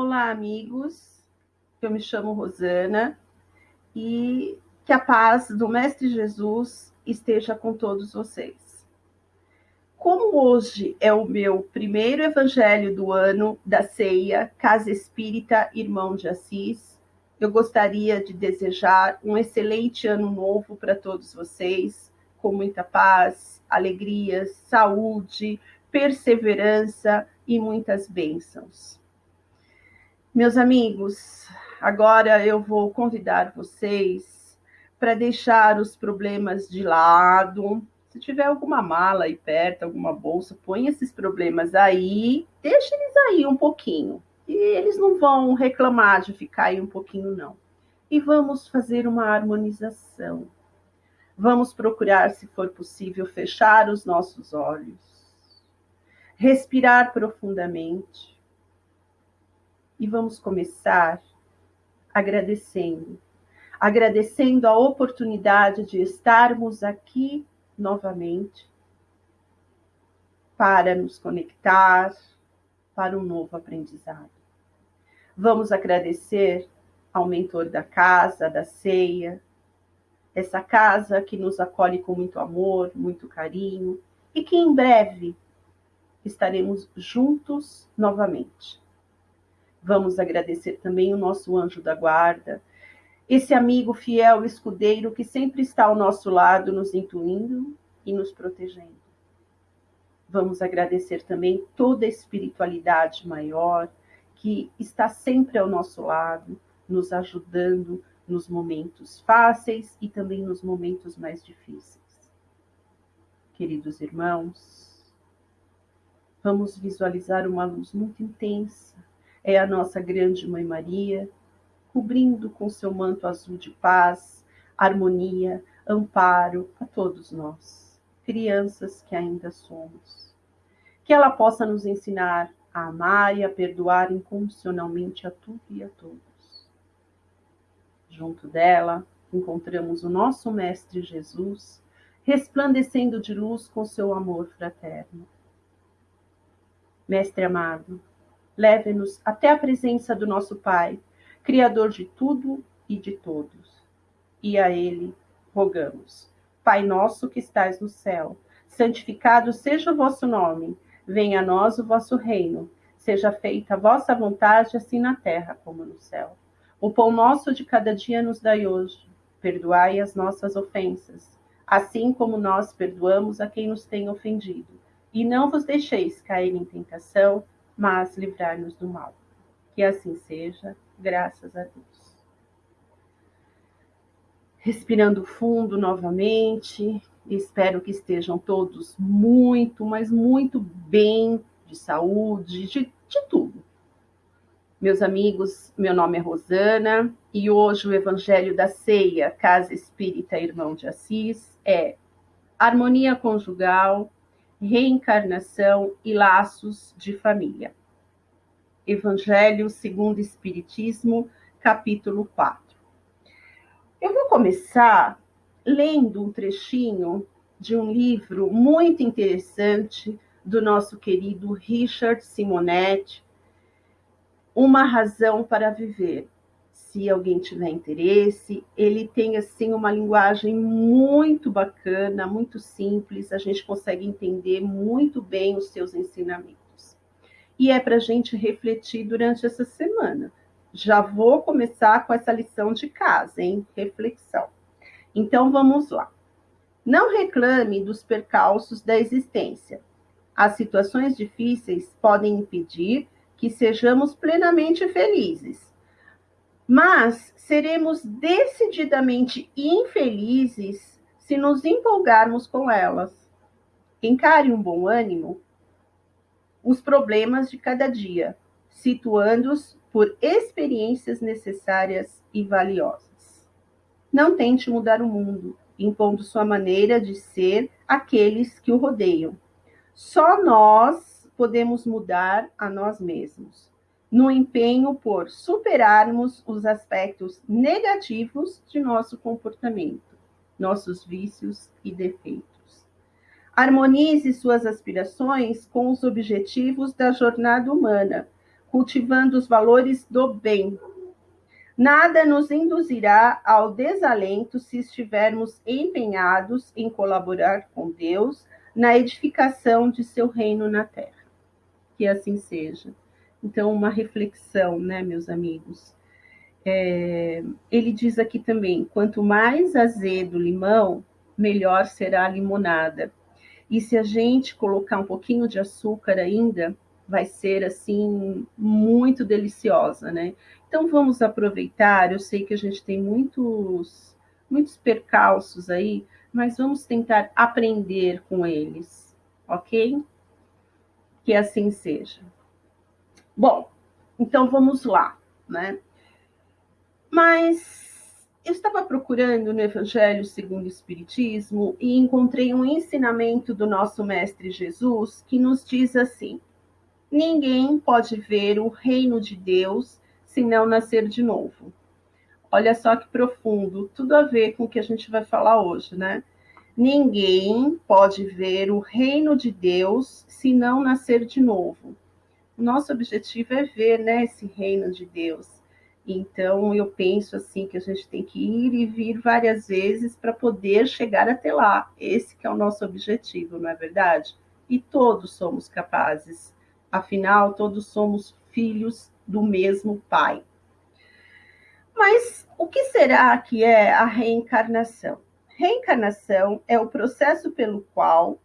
Olá, amigos. Eu me chamo Rosana e que a paz do Mestre Jesus esteja com todos vocês. Como hoje é o meu primeiro evangelho do ano da ceia Casa Espírita Irmão de Assis, eu gostaria de desejar um excelente ano novo para todos vocês, com muita paz, alegrias, saúde, perseverança e muitas bênçãos. Meus amigos, agora eu vou convidar vocês para deixar os problemas de lado. Se tiver alguma mala aí perto, alguma bolsa, põe esses problemas aí, deixa eles aí um pouquinho. E eles não vão reclamar de ficar aí um pouquinho, não. E vamos fazer uma harmonização. Vamos procurar, se for possível, fechar os nossos olhos, respirar profundamente e vamos começar agradecendo. Agradecendo a oportunidade de estarmos aqui novamente para nos conectar para um novo aprendizado. Vamos agradecer ao mentor da casa, da ceia, essa casa que nos acolhe com muito amor, muito carinho e que em breve estaremos juntos novamente. Vamos agradecer também o nosso anjo da guarda, esse amigo fiel escudeiro que sempre está ao nosso lado, nos intuindo e nos protegendo. Vamos agradecer também toda a espiritualidade maior que está sempre ao nosso lado, nos ajudando nos momentos fáceis e também nos momentos mais difíceis. Queridos irmãos, vamos visualizar uma luz muito intensa é a nossa grande Mãe Maria, cobrindo com seu manto azul de paz, harmonia, amparo a todos nós, crianças que ainda somos. Que ela possa nos ensinar a amar e a perdoar incondicionalmente a tudo e a todos. Junto dela, encontramos o nosso Mestre Jesus, resplandecendo de luz com seu amor fraterno. Mestre amado, leve-nos até a presença do nosso Pai, Criador de tudo e de todos. E a Ele rogamos. Pai nosso que estais no céu, santificado seja o vosso nome, venha a nós o vosso reino, seja feita a vossa vontade, assim na terra como no céu. O pão nosso de cada dia nos dai hoje, perdoai as nossas ofensas, assim como nós perdoamos a quem nos tem ofendido. E não vos deixeis cair em tentação, mas livrar-nos do mal. Que assim seja, graças a Deus. Respirando fundo novamente, espero que estejam todos muito, mas muito bem, de saúde, de, de tudo. Meus amigos, meu nome é Rosana e hoje o Evangelho da Ceia, Casa Espírita Irmão de Assis, é harmonia conjugal, reencarnação e laços de família. Evangelho segundo Espiritismo, capítulo 4. Eu vou começar lendo um trechinho de um livro muito interessante do nosso querido Richard Simonetti, Uma Razão para Viver. Se alguém tiver interesse, ele tem assim uma linguagem muito bacana, muito simples, a gente consegue entender muito bem os seus ensinamentos. E é para a gente refletir durante essa semana. Já vou começar com essa lição de casa, hein? Reflexão. Então vamos lá. Não reclame dos percalços da existência. As situações difíceis podem impedir que sejamos plenamente felizes mas seremos decididamente infelizes se nos empolgarmos com elas. Encare um bom ânimo os problemas de cada dia, situando-os por experiências necessárias e valiosas. Não tente mudar o mundo, impondo sua maneira de ser àqueles que o rodeiam. Só nós podemos mudar a nós mesmos no empenho por superarmos os aspectos negativos de nosso comportamento, nossos vícios e defeitos. Harmonize suas aspirações com os objetivos da jornada humana, cultivando os valores do bem. Nada nos induzirá ao desalento se estivermos empenhados em colaborar com Deus na edificação de seu reino na terra. Que assim seja. Então, uma reflexão, né, meus amigos? É, ele diz aqui também: quanto mais azedo o limão, melhor será a limonada. E se a gente colocar um pouquinho de açúcar ainda, vai ser assim muito deliciosa, né? Então vamos aproveitar. Eu sei que a gente tem muitos muitos percalços aí, mas vamos tentar aprender com eles, ok? Que assim seja. Bom, então vamos lá, né? Mas eu estava procurando no Evangelho segundo o Espiritismo e encontrei um ensinamento do nosso Mestre Jesus que nos diz assim: Ninguém pode ver o reino de Deus se não nascer de novo. Olha só que profundo, tudo a ver com o que a gente vai falar hoje, né? Ninguém pode ver o reino de Deus se não nascer de novo. O nosso objetivo é ver, né, esse reino de Deus. Então, eu penso assim que a gente tem que ir e vir várias vezes para poder chegar até lá. Esse que é o nosso objetivo, não é verdade? E todos somos capazes. Afinal, todos somos filhos do mesmo Pai. Mas o que será que é a reencarnação? Reencarnação é o processo pelo qual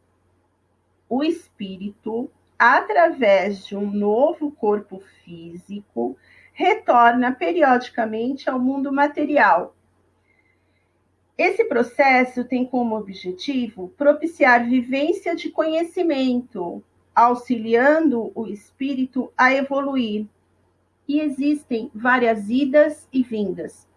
o espírito, através de um novo corpo físico, retorna periodicamente ao mundo material. Esse processo tem como objetivo propiciar vivência de conhecimento, auxiliando o espírito a evoluir. E existem várias idas e vindas.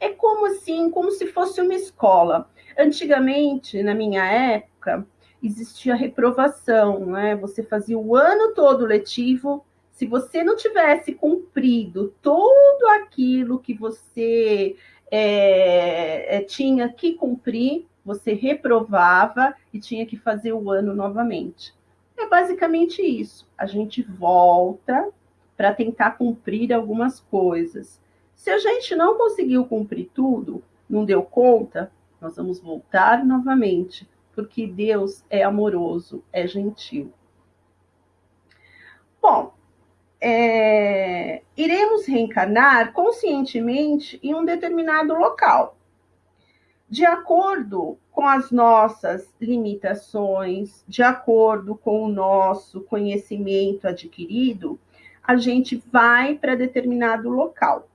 É como assim, como se fosse uma escola. Antigamente, na minha época, existia reprovação, né? Você fazia o ano todo letivo, se você não tivesse cumprido tudo aquilo que você é, é, tinha que cumprir, você reprovava e tinha que fazer o ano novamente. É basicamente isso. A gente volta para tentar cumprir algumas coisas. Se a gente não conseguiu cumprir tudo, não deu conta, nós vamos voltar novamente, porque Deus é amoroso, é gentil. Bom, é, iremos reencarnar conscientemente em um determinado local. De acordo com as nossas limitações, de acordo com o nosso conhecimento adquirido, a gente vai para determinado local,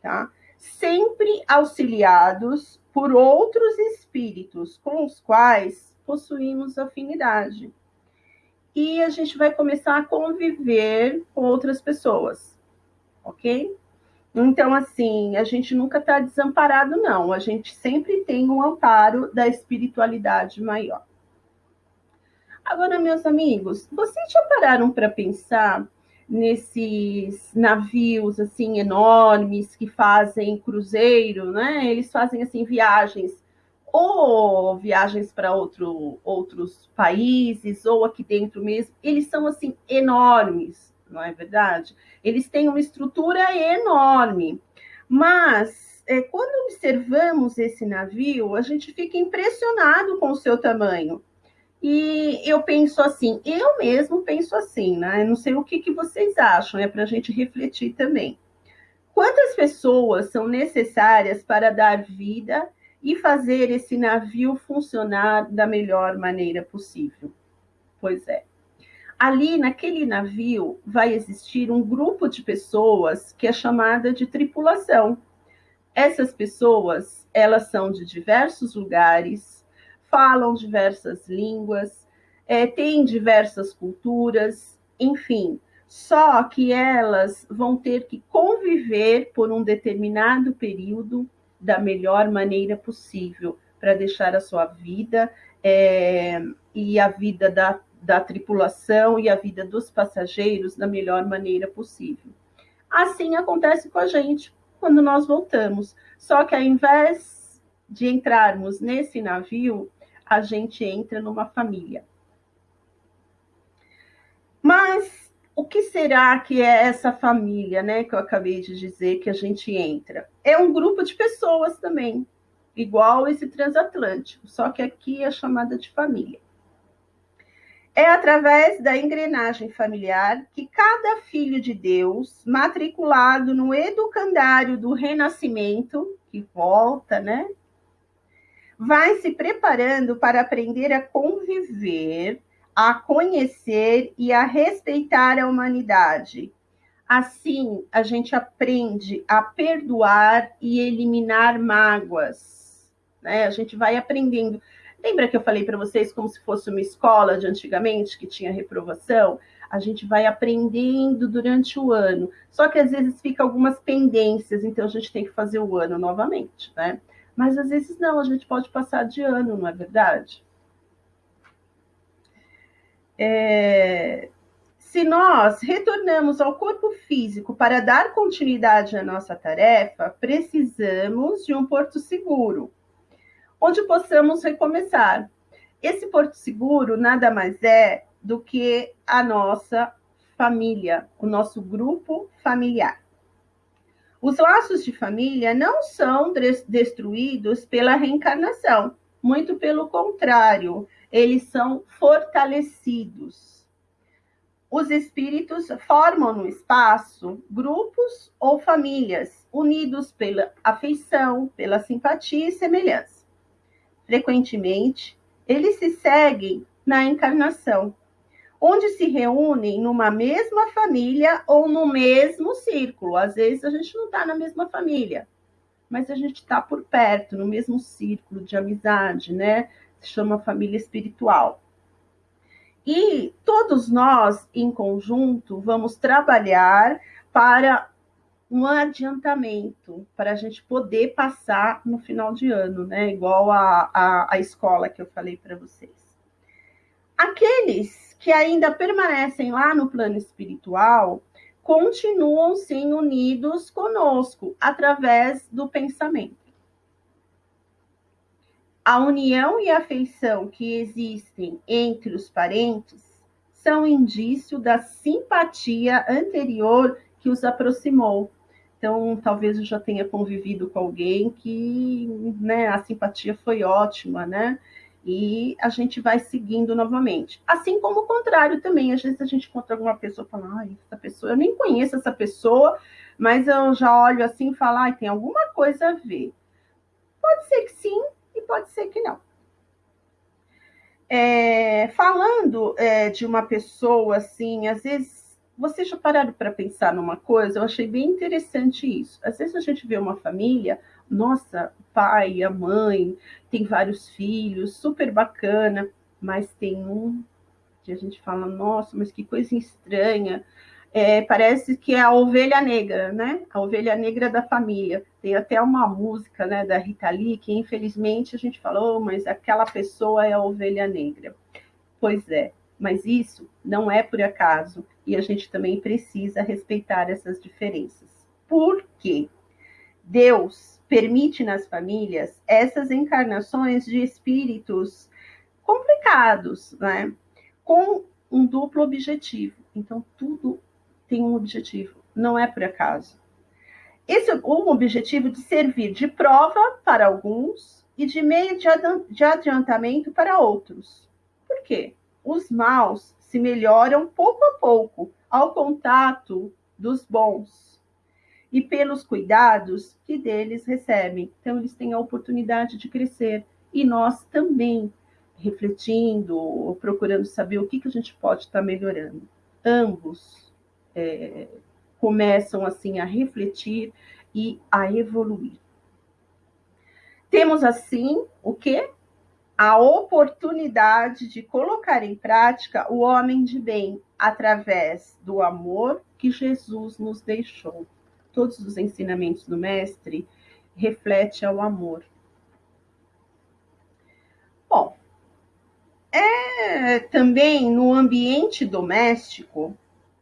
tá? Sempre auxiliados por outros espíritos com os quais possuímos afinidade e a gente vai começar a conviver com outras pessoas, ok? Então, assim, a gente nunca está desamparado, não. A gente sempre tem um amparo da espiritualidade maior. Agora, meus amigos, vocês já pararam para pensar nesses navios assim enormes que fazem cruzeiro, né? Eles fazem assim viagens ou viagens para outro, outros países, ou aqui dentro mesmo, eles são assim enormes, não é verdade? Eles têm uma estrutura enorme. Mas é, quando observamos esse navio, a gente fica impressionado com o seu tamanho. E eu penso assim, eu mesmo penso assim, né? Não sei o que, que vocês acham, é para a gente refletir também. Quantas pessoas são necessárias para dar vida e fazer esse navio funcionar da melhor maneira possível. Pois é. Ali naquele navio vai existir um grupo de pessoas que é chamada de tripulação. Essas pessoas, elas são de diversos lugares, falam diversas línguas, é, têm diversas culturas, enfim, só que elas vão ter que conviver por um determinado período da melhor maneira possível para deixar a sua vida é, e a vida da, da tripulação e a vida dos passageiros da melhor maneira possível. Assim acontece com a gente quando nós voltamos. Só que ao invés de entrarmos nesse navio, a gente entra numa família. Mas o que será que é essa família, né, que eu acabei de dizer que a gente entra? É um grupo de pessoas também, igual esse transatlântico, só que aqui é chamada de família. É através da engrenagem familiar que cada filho de Deus, matriculado no educandário do renascimento, que volta, né, vai se preparando para aprender a conviver a conhecer e a respeitar a humanidade. Assim, a gente aprende a perdoar e eliminar mágoas. Né? A gente vai aprendendo. Lembra que eu falei para vocês como se fosse uma escola de antigamente que tinha reprovação? A gente vai aprendendo durante o ano. Só que às vezes fica algumas pendências, então a gente tem que fazer o ano novamente, né? Mas às vezes não, a gente pode passar de ano, não é verdade? É, se nós retornamos ao corpo físico para dar continuidade à nossa tarefa, precisamos de um porto seguro, onde possamos recomeçar. Esse porto seguro nada mais é do que a nossa família, o nosso grupo familiar. Os laços de família não são destruídos pela reencarnação, muito pelo contrário, eles são fortalecidos. Os espíritos formam no espaço grupos ou famílias unidos pela afeição, pela simpatia e semelhança. Frequentemente, eles se seguem na encarnação, onde se reúnem numa mesma família ou no mesmo círculo. Às vezes a gente não está na mesma família, mas a gente está por perto, no mesmo círculo de amizade, né? Se chama família espiritual. E todos nós, em conjunto, vamos trabalhar para um adiantamento, para a gente poder passar no final de ano, né? Igual a, a, a escola que eu falei para vocês. Aqueles que ainda permanecem lá no plano espiritual continuam sim unidos conosco através do pensamento. A união e afeição que existem entre os parentes são indício da simpatia anterior que os aproximou. Então, talvez eu já tenha convivido com alguém que né, a simpatia foi ótima, né? E a gente vai seguindo novamente. Assim como o contrário também. Às vezes a gente encontra alguma pessoa e fala, ai, essa pessoa, eu nem conheço essa pessoa, mas eu já olho assim e falo, ai, tem alguma coisa a ver. Pode ser que sim, pode ser que não. É, falando é, de uma pessoa assim, às vezes vocês já pararam para pensar numa coisa? Eu achei bem interessante isso. Às vezes a gente vê uma família, nossa, o pai, a mãe, tem vários filhos, super bacana, mas tem um que a gente fala, nossa, mas que coisa estranha é, parece que é a ovelha negra, né? A ovelha negra da família. Tem até uma música né, da Rita Lee que, infelizmente, a gente falou, oh, mas aquela pessoa é a ovelha negra. Pois é, mas isso não é por acaso e a gente também precisa respeitar essas diferenças. Por quê? Deus permite nas famílias essas encarnações de espíritos complicados, né? Com um duplo objetivo. Então, tudo tem um objetivo, não é por acaso. Esse é um objetivo de servir de prova para alguns e de meio de adiantamento para outros. Por quê? Os maus se melhoram pouco a pouco ao contato dos bons e pelos cuidados que deles recebem. Então, eles têm a oportunidade de crescer e nós também, refletindo, procurando saber o que, que a gente pode estar melhorando. Ambos é, começam assim a refletir e a evoluir. Temos assim o que? A oportunidade de colocar em prática o homem de bem através do amor que Jesus nos deixou. Todos os ensinamentos do mestre refletem ao amor. Bom, é também no ambiente doméstico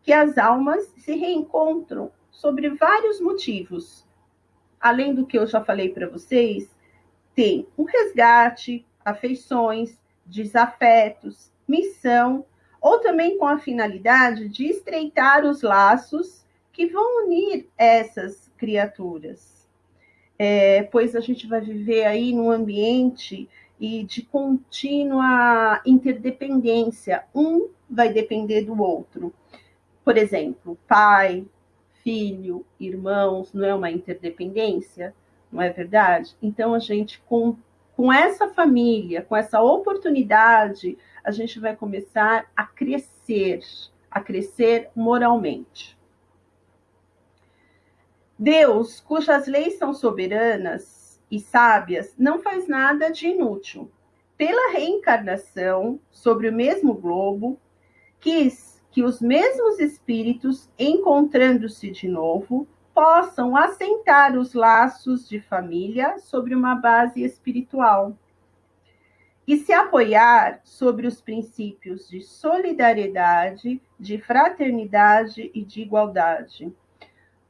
que as almas se reencontram sobre vários motivos. Além do que eu já falei para vocês, tem um resgate, afeições, desafetos, missão ou também com a finalidade de estreitar os laços que vão unir essas criaturas. É, pois a gente vai viver aí num ambiente e de contínua interdependência. Um vai depender do outro. Por exemplo, pai, filho, irmãos, não é uma interdependência? Não é verdade? Então, a gente, com, com essa família, com essa oportunidade, a gente vai começar a crescer, a crescer moralmente. Deus, cujas leis são soberanas e sábias, não faz nada de inútil. Pela reencarnação sobre o mesmo globo, quis que os mesmos espíritos, encontrando-se de novo, possam assentar os laços de família sobre uma base espiritual e se apoiar sobre os princípios de solidariedade, de fraternidade e de igualdade.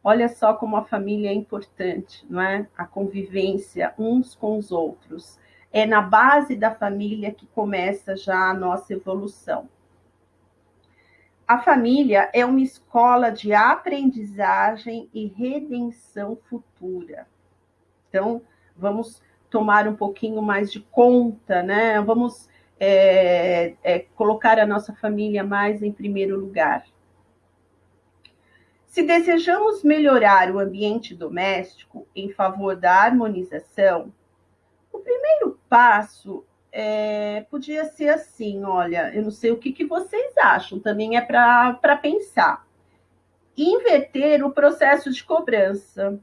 Olha só como a família é importante, não é? A convivência uns com os outros. É na base da família que começa já a nossa evolução. A família é uma escola de aprendizagem e redenção futura. Então, vamos tomar um pouquinho mais de conta, né? Vamos é, é, colocar a nossa família mais em primeiro lugar. Se desejamos melhorar o ambiente doméstico em favor da harmonização, o primeiro passo é, podia ser assim, olha, eu não sei o que, que vocês acham, também é para pensar. Inverter o processo de cobrança.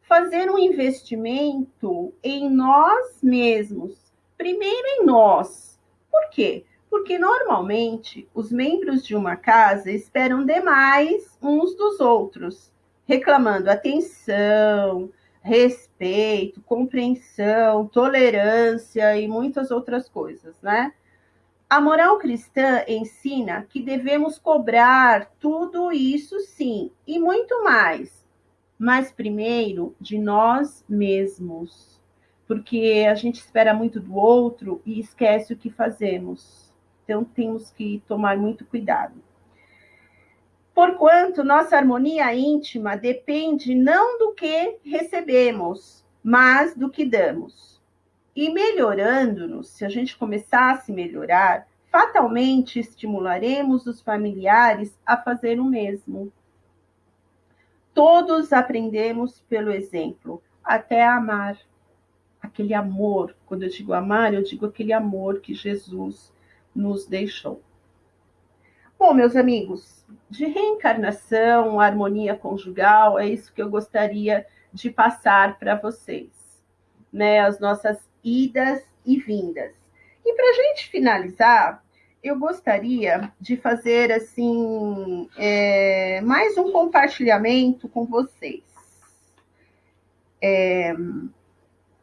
Fazer um investimento em nós mesmos. Primeiro em nós. Por quê? Porque normalmente os membros de uma casa esperam demais uns dos outros, reclamando atenção, respeito, compreensão, tolerância e muitas outras coisas, né? A moral cristã ensina que devemos cobrar tudo isso sim, e muito mais, mas primeiro de nós mesmos, porque a gente espera muito do outro e esquece o que fazemos. Então temos que tomar muito cuidado. Porquanto nossa harmonia íntima depende não do que recebemos, mas do que damos. E melhorando-nos, se a gente começar a se melhorar, fatalmente estimularemos os familiares a fazer o mesmo. Todos aprendemos pelo exemplo, até amar. Aquele amor, quando eu digo amar, eu digo aquele amor que Jesus nos deixou. Bom, meus amigos, de reencarnação, harmonia conjugal, é isso que eu gostaria de passar para vocês, né? As nossas idas e vindas. E para a gente finalizar, eu gostaria de fazer assim é, mais um compartilhamento com vocês. É,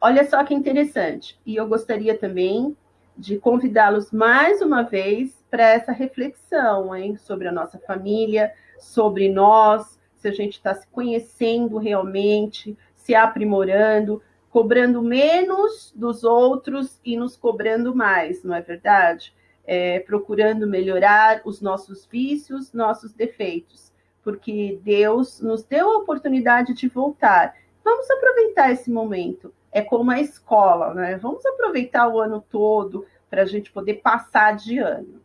olha só que interessante. E eu gostaria também de convidá-los mais uma vez para essa reflexão, hein, sobre a nossa família, sobre nós, se a gente está se conhecendo realmente, se aprimorando, cobrando menos dos outros e nos cobrando mais, não é verdade? É, procurando melhorar os nossos vícios, nossos defeitos, porque Deus nos deu a oportunidade de voltar. Vamos aproveitar esse momento. É como a escola, né? Vamos aproveitar o ano todo para a gente poder passar de ano.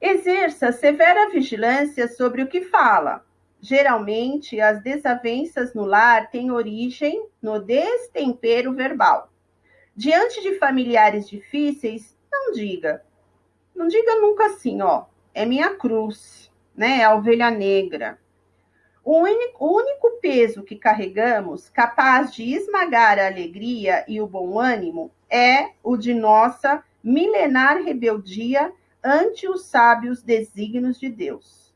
Exerça severa vigilância sobre o que fala. Geralmente, as desavenças no lar têm origem no destempero verbal. Diante de familiares difíceis, não diga. Não diga nunca assim, ó. É minha cruz, né? É a ovelha negra. O único, o único peso que carregamos, capaz de esmagar a alegria e o bom ânimo, é o de nossa milenar rebeldia ante os sábios desígnios de Deus.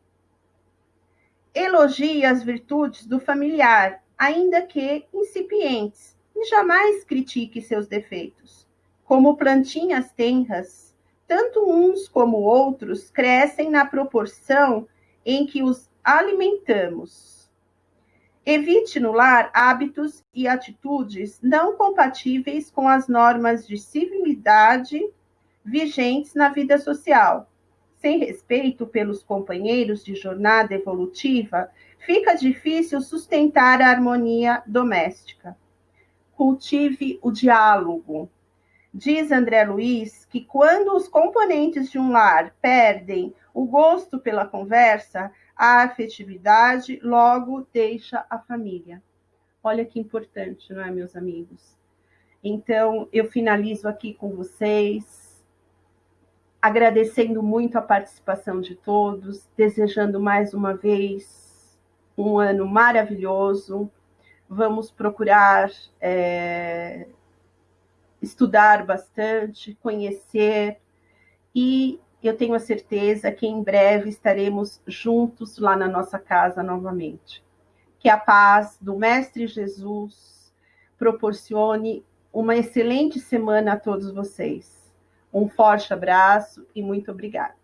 Elogie as virtudes do familiar, ainda que incipientes, e jamais critique seus defeitos. Como plantinhas tenras, tanto uns como outros crescem na proporção em que os alimentamos. Evite no lar hábitos e atitudes não compatíveis com as normas de civilidade vigentes na vida social, sem respeito pelos companheiros de jornada evolutiva, fica difícil sustentar a harmonia doméstica. Cultive o diálogo. Diz André Luiz que quando os componentes de um lar perdem o gosto pela conversa, a afetividade logo deixa a família. Olha que importante, não é, meus amigos? Então, eu finalizo aqui com vocês, agradecendo muito a participação de todos, desejando mais uma vez um ano maravilhoso. Vamos procurar é, estudar bastante, conhecer e eu tenho a certeza que em breve estaremos juntos lá na nossa casa novamente. Que a paz do Mestre Jesus proporcione uma excelente semana a todos vocês. Um forte abraço e muito obrigada.